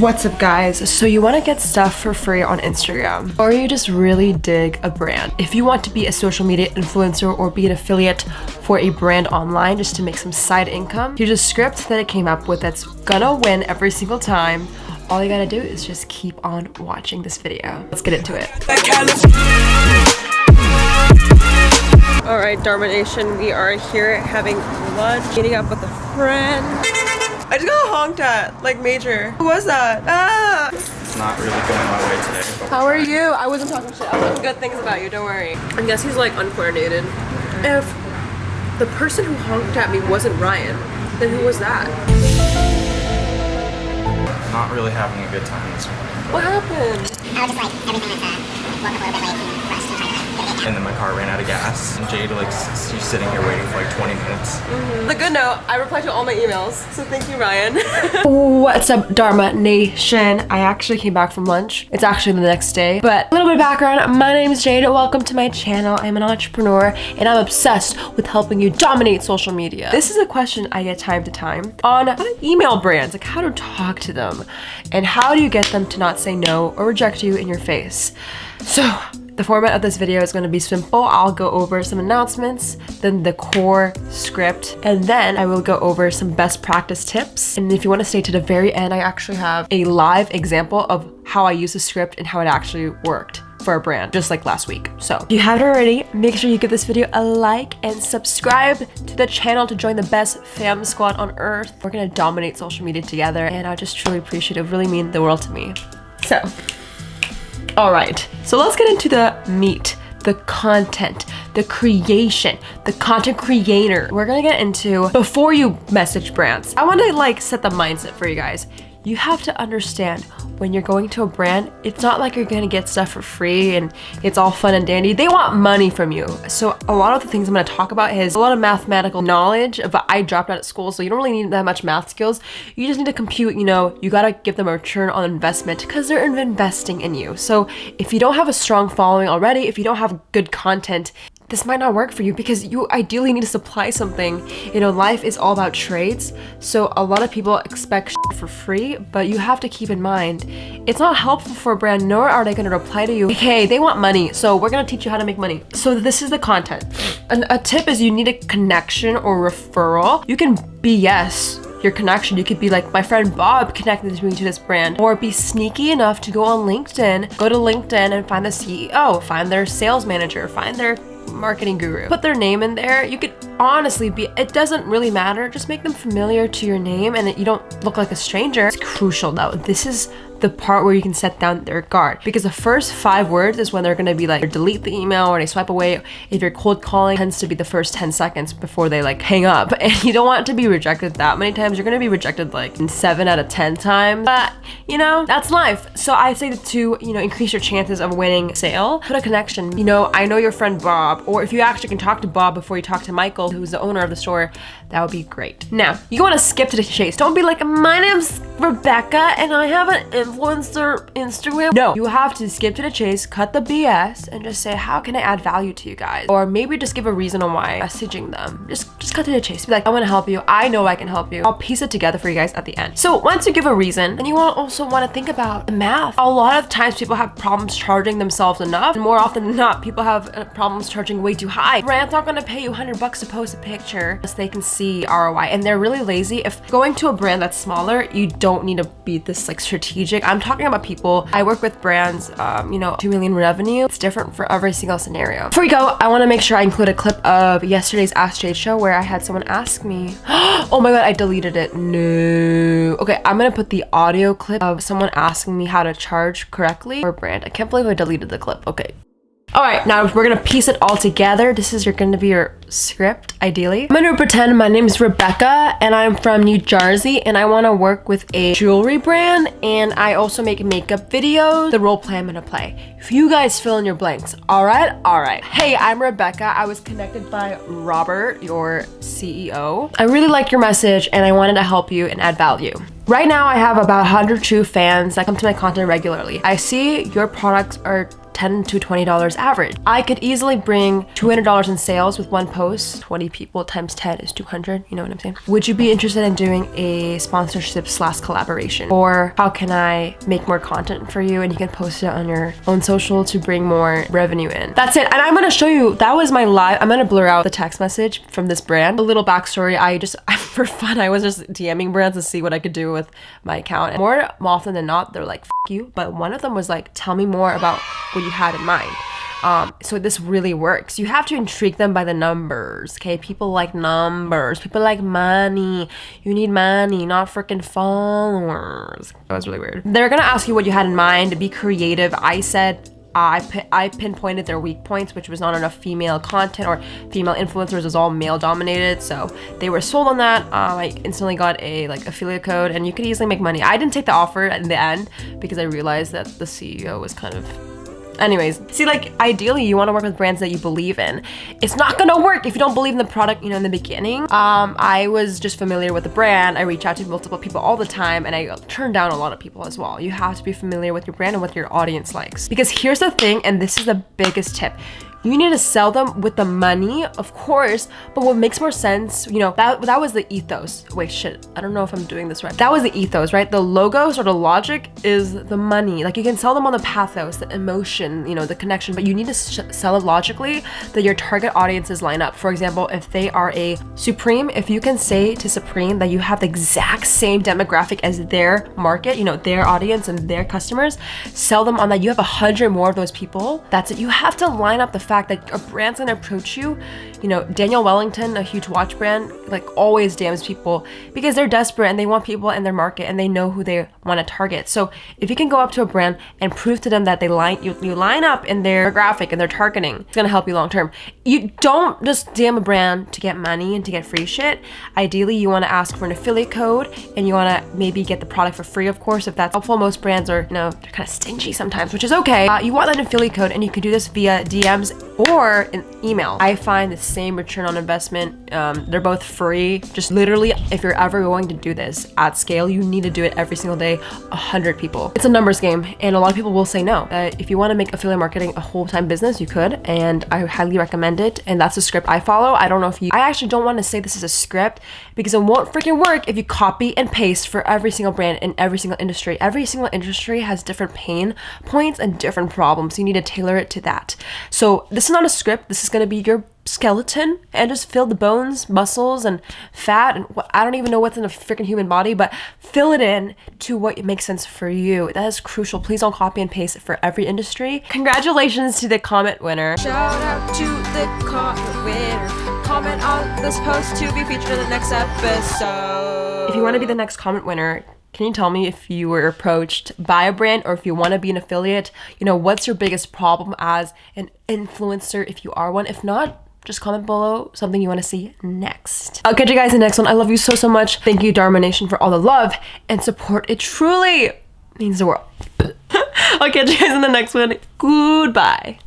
What's up guys? So you want to get stuff for free on Instagram or you just really dig a brand. If you want to be a social media influencer or be an affiliate for a brand online just to make some side income, here's a script that I came up with that's gonna win every single time. All you gotta do is just keep on watching this video. Let's get into it. All right, Dharma Nation, we are here having lunch, meeting up with a friend. I just got honked at, like major. Who was that? Ah! It's not really going my way today. How are you? I wasn't talking shit. I was talking good things about you, don't worry. I guess he's like uncoordinated. If the person who honked at me wasn't Ryan, then who was that? Not really having a good time this morning. What happened? I was just like, everything like that. Woke up a little bit late and rushed and tried to like, get it And then my car ran out of gas. And Jade, like, she's sitting here waiting for like 20 minutes. Mm-hmm. The good note, I replied to all my emails, so thank you, Ryan. What's up, Dharma Nation? I actually came back from lunch. It's actually the next day, but a little bit of background. My name is Jade. Welcome to my channel. I'm an entrepreneur, and I'm obsessed with helping you dominate social media. This is a question I get time to time on how to email brands, like how to talk to them, and how do you get them to not say no or reject you in your face. So, the format of this video is going to be simple. I'll go over some announcements, then the core script, and then I will go over some best practice tips. And if you want to stay to the very end, I actually have a live example of how I use the script and how it actually worked for a brand, just like last week. So if you haven't already, make sure you give this video a like and subscribe to the channel to join the best fam squad on earth. We're gonna dominate social media together and I just truly appreciate it. It really mean the world to me. So all right, so let's get into the meat, the content, the creation, the content creator. We're gonna get into before you message brands. I wanna like set the mindset for you guys. You have to understand when you're going to a brand, it's not like you're gonna get stuff for free and it's all fun and dandy. They want money from you. So a lot of the things I'm gonna talk about is a lot of mathematical knowledge, but I dropped out of school, so you don't really need that much math skills. You just need to compute, you know, you gotta give them a return on investment because they're investing in you. So if you don't have a strong following already, if you don't have good content, this might not work for you because you ideally need to supply something. You know, life is all about trades. So a lot of people expect for free, but you have to keep in mind, it's not helpful for a brand, nor are they gonna reply to you, hey, they want money, so we're gonna teach you how to make money. So this is the content. And a tip is you need a connection or referral. You can BS your connection. You could be like, my friend Bob connected me to this brand, or be sneaky enough to go on LinkedIn, go to LinkedIn and find the CEO, find their sales manager, find their marketing guru. Put their name in there. You could honestly be, it doesn't really matter. Just make them familiar to your name and you don't look like a stranger. It's crucial though. This is the part where you can set down their guard. Because the first five words is when they're to be like delete the email or they swipe away. If you're cold calling tends to be the first 10 seconds before they like hang up. And you don't want to be rejected that many times. You're to be rejected like in 7 out of 10 times. But you know that's life. So i say to you know increase your chances of winning sale. Put a connection. You know i know your friend bob. Or if you actually can talk to bob before you talk to michael who's the owner of the store that would be great now you want to skip to the chase don't be like my name's rebecca and i have an influencer Instagram. No, you have to skip to the chase, cut the BS, and just say, how can I add value to you guys? Or maybe just give a reason on why messaging them. Just, just cut to the chase. Be like, I want to help you. I know I can help you. I'll piece it together for you guys at the end. So once you give a reason, then you also want to think about the math. A lot of times people have problems charging themselves enough. And more often than not, people have uh, problems charging way too high. Brands aren't going to pay you 100 bucks to post a picture unless they can see ROI. And they're really lazy. If going to a brand that's smaller, you don't need to be this like strategic. I'm talking about people. I work with brands, um, you know, 2 million revenue. It's different for every single scenario. Before we go, I want to make sure I include a clip of yesterday's Ask Jade show where I had someone ask me, oh my god, I deleted it. No. Okay, I'm gonna put the audio clip of someone asking me how to charge correctly for brand. I can't believe I deleted the clip. Okay. All right, now we're gonna piece it all together. This is gonna be your script, ideally. I'm gonna pretend my name is Rebecca and I'm from New Jersey and I wanna work with a jewelry brand and I also make makeup videos. The role play I'm gonna play. If you guys fill in your blanks, all right? All right. Hey, I'm Rebecca. I was connected by Robert, your CEO. I really like your message and I wanted to help you and add value. Right now, I have about 100 true fans that come to my content regularly. I see your products are 10 to $20 average. I could easily bring $200 in sales with one post. 20 people times 10 is 200. You know what I'm saying? Would you be interested in doing a sponsorship slash collaboration? Or how can I make more content for you and you can post it on your own social to bring more revenue in? That's it. And I'm gonna show you, that was my live, I'm gonna blur out the text message from this brand. A little backstory, I just, for fun, I was just DMing brands to see what I could do with my account. And more often than not, they're like, you. But one of them was like, tell me more about what you had in mind. Um, so this really works. You have to intrigue them by the numbers. Okay, people like numbers. People like money. You need money, not freaking followers. That was really weird. They're gonna ask you what you had in mind. Be creative. I said I, I pinpointed their weak points, which was not enough female content or female influencers. was all male dominated. So they were sold on that. Um, I instantly got a like affiliate code and you could easily make money. I didn't take the offer in the end because I realized that the CEO was kind of Anyways, see, like, ideally, you want to work with brands that you believe in. It's not gonna work if you don't believe in the product, you know, in the beginning. Um, I was just familiar with the brand. I reach out to multiple people all the time, and I turn down a lot of people as well. You have to be familiar with your brand and what your audience likes. Because here's the thing, and this is the biggest tip you need to sell them with the money, of course, but what makes more sense, you know, that, that was the ethos. Wait, shit, I don't know if I'm doing this right. That was the ethos, right? The logos or the logic is the money. Like you can sell them on the pathos, the emotion, you know, the connection, but you need to sell it logically that your target audiences line up. For example, if they are a Supreme, if you can say to Supreme that you have the exact same demographic as their market, you know, their audience and their customers, sell them on that. You have a hundred more of those people. That's it. You have to line up the fact that a brand's gonna approach you, you know, Daniel Wellington, a huge watch brand, like always DMs people because they're desperate and they want people in their market and they know who they want to target. So if you can go up to a brand and prove to them that they line you, you line up in their graphic and their targeting, it's gonna help you long term. You don't just DM a brand to get money and to get free shit. Ideally, you want to ask for an affiliate code and you want to maybe get the product for free, of course, if that's helpful. Most brands are, you know, they're kind of stingy sometimes, which is okay. Uh, you want that affiliate code and you can do this via DMs or an email. I find the same return on investment. Um, they're both free. Just literally, if you're ever going to do this at scale, you need to do it every single day, 100 people. It's a numbers game, and a lot of people will say no. Uh, if you want to make affiliate marketing a whole-time business, you could, and I highly recommend it. And that's the script I follow. I don't know if you, I actually don't want to say this is a script because it won't freaking work if you copy and paste for every single brand in every single industry. Every single industry has different pain points and different problems. You need to tailor it to that. So this is not a script. This is going to be your skeleton and just fill the bones, muscles, and fat. And I don't even know what's in a freaking human body, but fill it in to what makes sense for you. That is crucial. Please don't copy and paste it for every industry. Congratulations to the comment winner. Shout out to the comment winner. Comment on this post to be featured in the next episode. If you want to be the next comment winner, can you tell me if you were approached by a brand or if you want to be an affiliate? You know, what's your biggest problem as an influencer if you are one? If not, just comment below something you want to see next. I'll catch you guys in the next one. I love you so, so much. Thank you, Dharma Nation, for all the love and support. It truly means the world. I'll catch you guys in the next one. Goodbye.